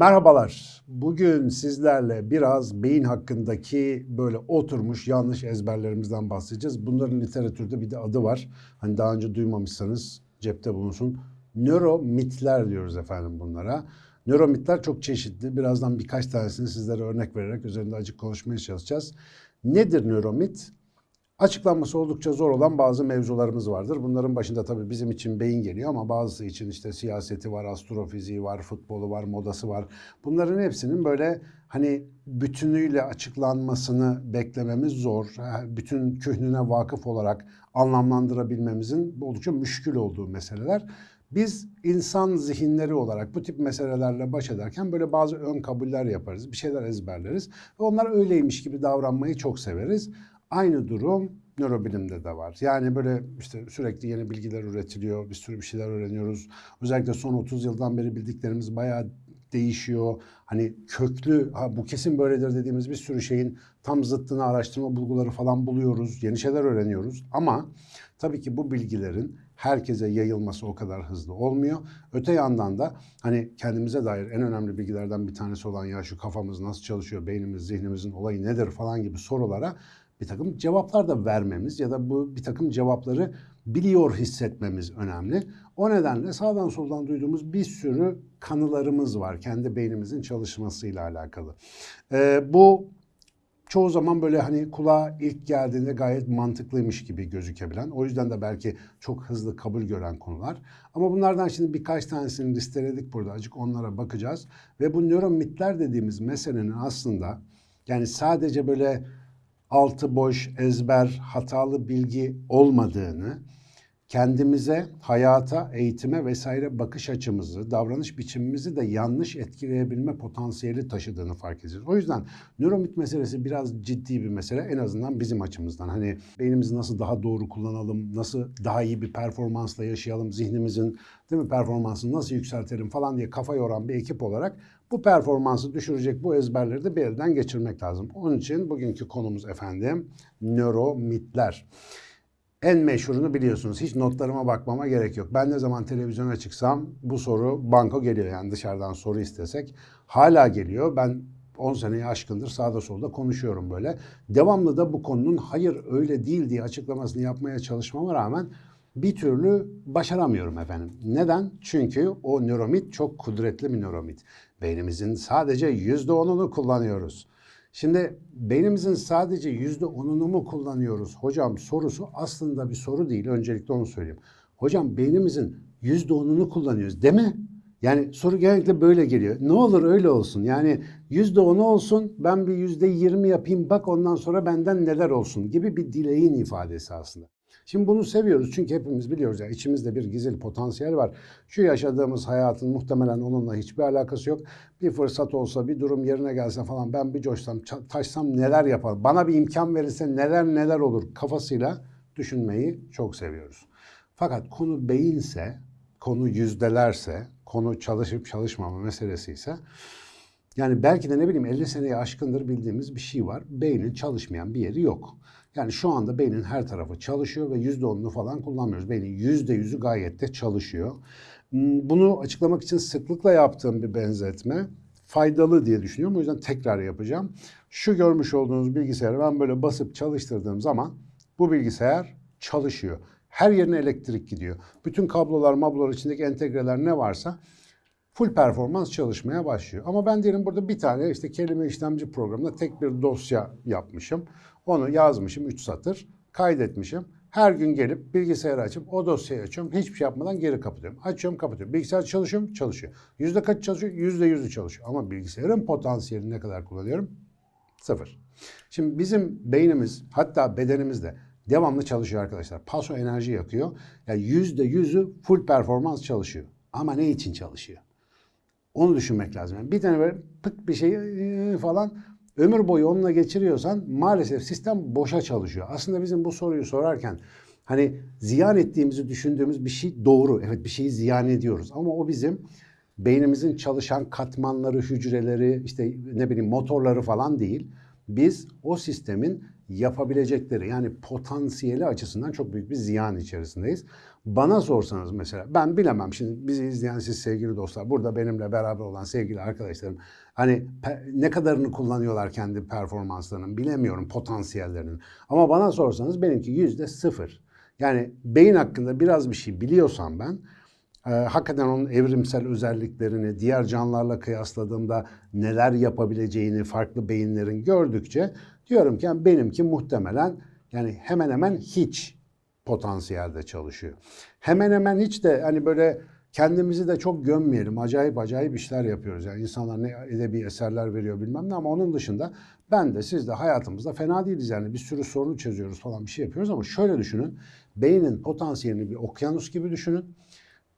Merhabalar. Bugün sizlerle biraz beyin hakkındaki böyle oturmuş yanlış ezberlerimizden bahsedeceğiz. Bunların literatürde bir de adı var. Hani daha önce duymamışsanız cepte bulunsun. Nöromitler diyoruz efendim bunlara. Nöromitler çok çeşitli. Birazdan birkaç tanesini sizlere örnek vererek üzerinde açık konuşmaya çalışacağız. Nedir nöromit? Açıklanması oldukça zor olan bazı mevzularımız vardır. Bunların başında tabii bizim için beyin geliyor ama bazısı için işte siyaseti var, astrofiziği var, futbolu var, modası var. Bunların hepsinin böyle hani bütünüyle açıklanmasını beklememiz zor. Bütün kühnüne vakıf olarak anlamlandırabilmemizin oldukça müşkül olduğu meseleler. Biz insan zihinleri olarak bu tip meselelerle baş ederken böyle bazı ön kabuller yaparız, bir şeyler ezberleriz ve onlar öyleymiş gibi davranmayı çok severiz. Aynı durum nörobilimde de var. Yani böyle işte sürekli yeni bilgiler üretiliyor, bir sürü bir şeyler öğreniyoruz. Özellikle son 30 yıldan beri bildiklerimiz bayağı değişiyor. Hani köklü, ha bu kesin böyledir dediğimiz bir sürü şeyin tam zıttını araştırma bulguları falan buluyoruz. Yeni şeyler öğreniyoruz. Ama tabii ki bu bilgilerin herkese yayılması o kadar hızlı olmuyor. Öte yandan da hani kendimize dair en önemli bilgilerden bir tanesi olan ya şu kafamız nasıl çalışıyor, beynimiz, zihnimizin olayı nedir falan gibi sorulara bir takım cevaplar da vermemiz ya da bu bir takım cevapları biliyor hissetmemiz önemli. O nedenle sağdan soldan duyduğumuz bir sürü kanılarımız var kendi beynimizin çalışmasıyla alakalı. Ee, bu çoğu zaman böyle hani kulağa ilk geldiğinde gayet mantıklıymış gibi gözükebilen, o yüzden de belki çok hızlı kabul gören konular. Ama bunlardan şimdi birkaç tanesini listeledik burada. Acık onlara bakacağız. Ve bu nöromitler dediğimiz meselenin aslında yani sadece böyle altı boş, ezber, hatalı bilgi olmadığını, kendimize, hayata, eğitime vesaire bakış açımızı, davranış biçimimizi de yanlış etkileyebilme potansiyeli taşıdığını fark edeceğiz. O yüzden nöromit meselesi biraz ciddi bir mesele en azından bizim açımızdan. Hani beynimizi nasıl daha doğru kullanalım, nasıl daha iyi bir performansla yaşayalım, zihnimizin değil mi performansını nasıl yükseltelim falan diye kafa yoran bir ekip olarak bu performansı düşürecek bu ezberleri de bir elden geçirmek lazım. Onun için bugünkü konumuz efendim nöromitler. En meşhurunu biliyorsunuz. Hiç notlarıma bakmama gerek yok. Ben ne zaman televizyona çıksam bu soru banko geliyor. Yani dışarıdan soru istesek. Hala geliyor. Ben 10 seneyi aşkındır sağda solda konuşuyorum böyle. Devamlı da bu konunun hayır öyle değil diye açıklamasını yapmaya çalışmama rağmen bir türlü başaramıyorum efendim. Neden? Çünkü o nöromit çok kudretli bir nöromit. Beynimizin sadece yüzde onunu kullanıyoruz. Şimdi beynimizin sadece yüzde onunu mu kullanıyoruz hocam sorusu aslında bir soru değil. Öncelikle onu söyleyeyim. Hocam beynimizin yüzde onunu kullanıyoruz değil mi? Yani soru genellikle böyle geliyor. Ne olur öyle olsun. Yani yüzde onu olsun ben bir yüzde yirmi yapayım bak ondan sonra benden neler olsun gibi bir dileğin ifadesi aslında. Şimdi bunu seviyoruz çünkü hepimiz biliyoruz ya içimizde bir gizli potansiyel var. Şu yaşadığımız hayatın muhtemelen onunla hiçbir alakası yok. Bir fırsat olsa, bir durum yerine gelse falan ben bir coşsam, taşsam neler yapar? Bana bir imkan verirse neler neler olur kafasıyla düşünmeyi çok seviyoruz. Fakat konu beyinse, konu yüzdelerse, konu çalışıp çalışmama meselesi ise yani belki de ne bileyim 50 seneye aşkındır bildiğimiz bir şey var. Beynin çalışmayan bir yeri yok. Yani şu anda beynin her tarafı çalışıyor ve yüzde onunu falan kullanmıyoruz. Beynin yüzde yüzü gayet de çalışıyor. Hmm, bunu açıklamak için sıklıkla yaptığım bir benzetme faydalı diye düşünüyorum. O yüzden tekrar yapacağım. Şu görmüş olduğunuz bilgisayarı ben böyle basıp çalıştırdığım zaman bu bilgisayar çalışıyor. Her yerine elektrik gidiyor. Bütün kablolar, mablolar içindeki entegreler ne varsa full performans çalışmaya başlıyor. Ama ben diyelim burada bir tane işte kelime işlemci programında tek bir dosya yapmışım. Onu yazmışım 3 satır, kaydetmişim. Her gün gelip bilgisayarı açıp o dosyayı açıyorum. Hiçbir şey yapmadan geri kapatıyorum. Açıyorum kapatıyorum. Bilgisayar çalışıyor mu? Çalışıyor. Yüzde kaç çalışıyor? Yüzde yüzü çalışıyor. Ama bilgisayarın potansiyelini ne kadar kullanıyorum? Sıfır. Şimdi bizim beynimiz hatta bedenimiz de devamlı çalışıyor arkadaşlar. Paso enerji yakıyor. Yani yüzde yüzü full performans çalışıyor. Ama ne için çalışıyor? Onu düşünmek lazım. Yani bir tane böyle pık bir şey falan ömür boyu onunla geçiriyorsan maalesef sistem boşa çalışıyor. Aslında bizim bu soruyu sorarken hani ziyan ettiğimizi düşündüğümüz bir şey doğru. Evet bir şeyi ziyan ediyoruz ama o bizim beynimizin çalışan katmanları, hücreleri, işte ne bileyim motorları falan değil. Biz o sistemin yapabilecekleri yani potansiyeli açısından çok büyük bir ziyan içerisindeyiz. Bana sorsanız mesela ben bilemem şimdi bizi izleyen siz sevgili dostlar burada benimle beraber olan sevgili arkadaşlarım hani ne kadarını kullanıyorlar kendi performanslarının bilemiyorum potansiyellerinin. Ama bana sorsanız benimki yüzde sıfır. Yani beyin hakkında biraz bir şey biliyorsam ben e, hakikaten onun evrimsel özelliklerini diğer canlılarla kıyasladığımda neler yapabileceğini farklı beyinlerin gördükçe diyorum ki benimki muhtemelen yani hemen hemen hiç potansiyelde çalışıyor. Hemen hemen hiç de hani böyle kendimizi de çok gömmeyelim. Acayip acayip işler yapıyoruz. Yani insanlar ne edebi eserler veriyor bilmem ne ama onun dışında ben de siz de hayatımızda fena değiliz. Yani bir sürü sorunu çözüyoruz falan bir şey yapıyoruz ama şöyle düşünün. Beynin potansiyelini bir okyanus gibi düşünün.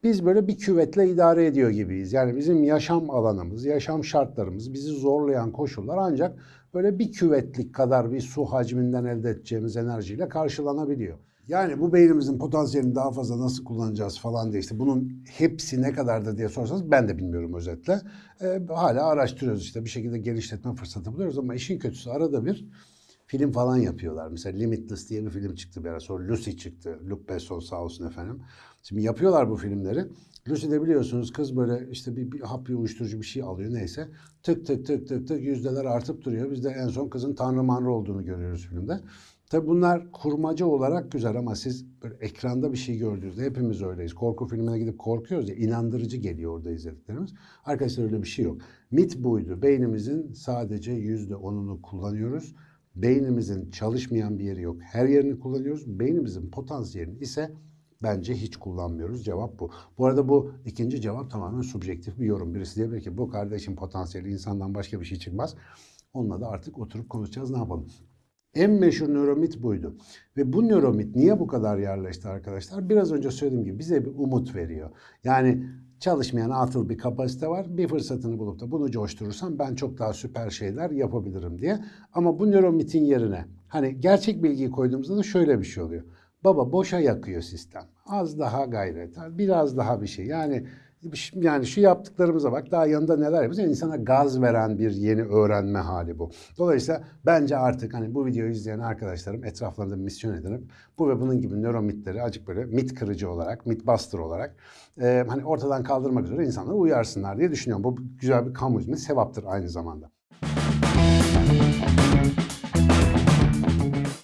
Biz böyle bir küvetle idare ediyor gibiyiz. Yani bizim yaşam alanımız, yaşam şartlarımız, bizi zorlayan koşullar ancak böyle bir küvetlik kadar bir su hacminden elde edeceğimiz enerjiyle karşılanabiliyor. Yani bu beynimizin potansiyelini daha fazla nasıl kullanacağız falan diye işte bunun hepsi ne kadardır diye sorsanız ben de bilmiyorum özetle. Ee, hala araştırıyoruz işte bir şekilde genişletme fırsatı buluyoruz ama işin kötüsü arada bir film falan yapıyorlar. Mesela Limitless diye bir film çıktı bir ara. Sonra Lucy çıktı. Luc Besson sağ olsun efendim. Şimdi yapıyorlar bu filmleri. Lucy'de biliyorsunuz kız böyle işte bir, bir hap bir uyuşturucu bir şey alıyor neyse. Tık tık tık tık tık yüzdeler artıp duruyor. Biz de en son kızın tanrı manrı olduğunu görüyoruz filmde. Tabi bunlar kurmaca olarak güzel ama siz böyle ekranda bir şey gördüğünüzde hepimiz öyleyiz. Korku filmine gidip korkuyoruz ya inandırıcı geliyor orada izlediklerimiz. Arkadaşlar öyle bir şey yok. Mit buydu. Beynimizin sadece yüzde onunu kullanıyoruz. Beynimizin çalışmayan bir yeri yok. Her yerini kullanıyoruz. Beynimizin potansiyelini ise bence hiç kullanmıyoruz. Cevap bu. Bu arada bu ikinci cevap tamamen subjektif bir yorum. Birisi diyebilir ki bu kardeşin potansiyeli insandan başka bir şey çıkmaz. Onunla da artık oturup konuşacağız ne yapalım. En meşhur nöromit buydu. Ve bu nöromit niye bu kadar yerleşti arkadaşlar? Biraz önce söylediğim gibi bize bir umut veriyor. Yani çalışmayan atıl bir kapasite var. Bir fırsatını bulup da bunu coşturursam ben çok daha süper şeyler yapabilirim diye. Ama bu nöromitin yerine hani gerçek bilgiyi koyduğumuzda da şöyle bir şey oluyor. Baba boşa yakıyor sistem. Az daha gayret, biraz daha bir şey. Yani yani şu yaptıklarımıza bak daha yanında neler yapıyoruz. Yani insana gaz veren bir yeni öğrenme hali bu. Dolayısıyla bence artık hani bu videoyu izleyen arkadaşlarım etraflarında misyon edinip bu ve bunun gibi nöromitleri acık böyle mit kırıcı olarak, mit bastır olarak e, hani ortadan kaldırmak üzere insanları uyarsınlar diye düşünüyorum. Bu güzel bir kamu hizmeti sevaptır aynı zamanda.